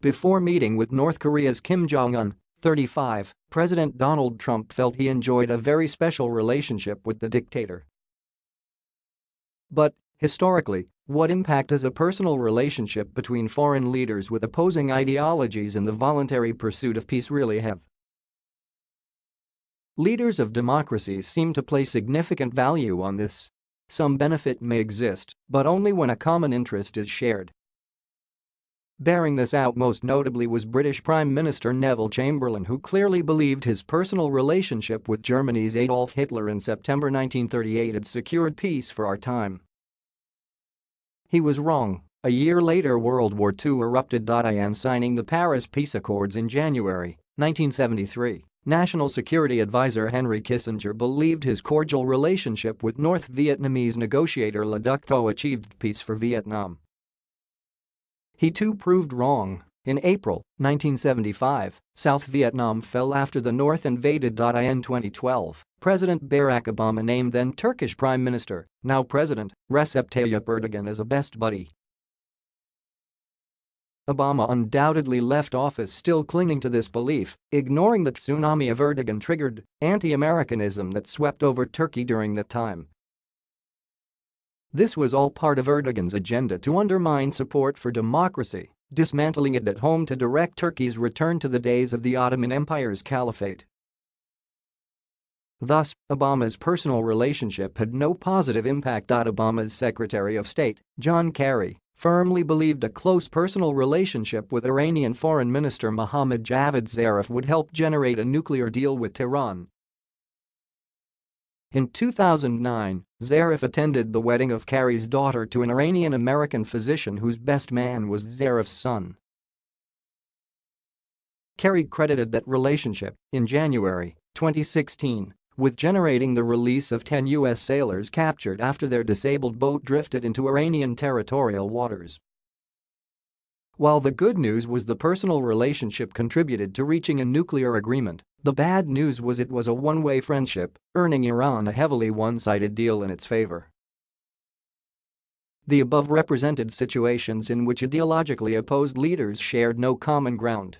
Before meeting with North Korea's Kim Jong-un, 35, President Donald Trump felt he enjoyed a very special relationship with the dictator. But, historically, what impact does a personal relationship between foreign leaders with opposing ideologies in the voluntary pursuit of peace really have? Leaders of democracies seem to place significant value on this. Some benefit may exist, but only when a common interest is shared. Bearing this out most notably was British Prime Minister Neville Chamberlain who clearly believed his personal relationship with Germany's Adolf Hitler in September 1938 had secured peace for our time. He was wrong. A year later World War II erupted. In signing the Paris Peace Accords in January 1973, National Security Advisor Henry Kissinger believed his cordial relationship with North Vietnamese negotiator Le Duc Tho achieved peace for Vietnam. He too proved wrong. In April 1975, South Vietnam fell after the North invaded. In 2012, President Barack Obama named then Turkish Prime Minister, now President, Recep Tayyip Erdogan as a best buddy. Obama undoubtedly left office still clinging to this belief, ignoring the tsunami of Erdogan-triggered anti-Americanism that swept over Turkey during that time this was all part of Erdogan's agenda to undermine support for democracy, dismantling it at home to direct Turkey's return to the days of the Ottoman Empire's caliphate. Thus, Obama's personal relationship had no positive impact. Obama's Secretary of State, John Kerry, firmly believed a close personal relationship with Iranian Foreign Minister Mohammad Javad Zarif would help generate a nuclear deal with Tehran in 2009, Zarif attended the wedding of Kerry's daughter to an Iranian-American physician whose best man was Zarif's son. Kerry credited that relationship, in January 2016, with generating the release of 10 U.S. sailors captured after their disabled boat drifted into Iranian territorial waters. While the good news was the personal relationship contributed to reaching a nuclear agreement, the bad news was it was a one-way friendship, earning Iran a heavily one-sided deal in its favor. The above represented situations in which ideologically opposed leaders shared no common ground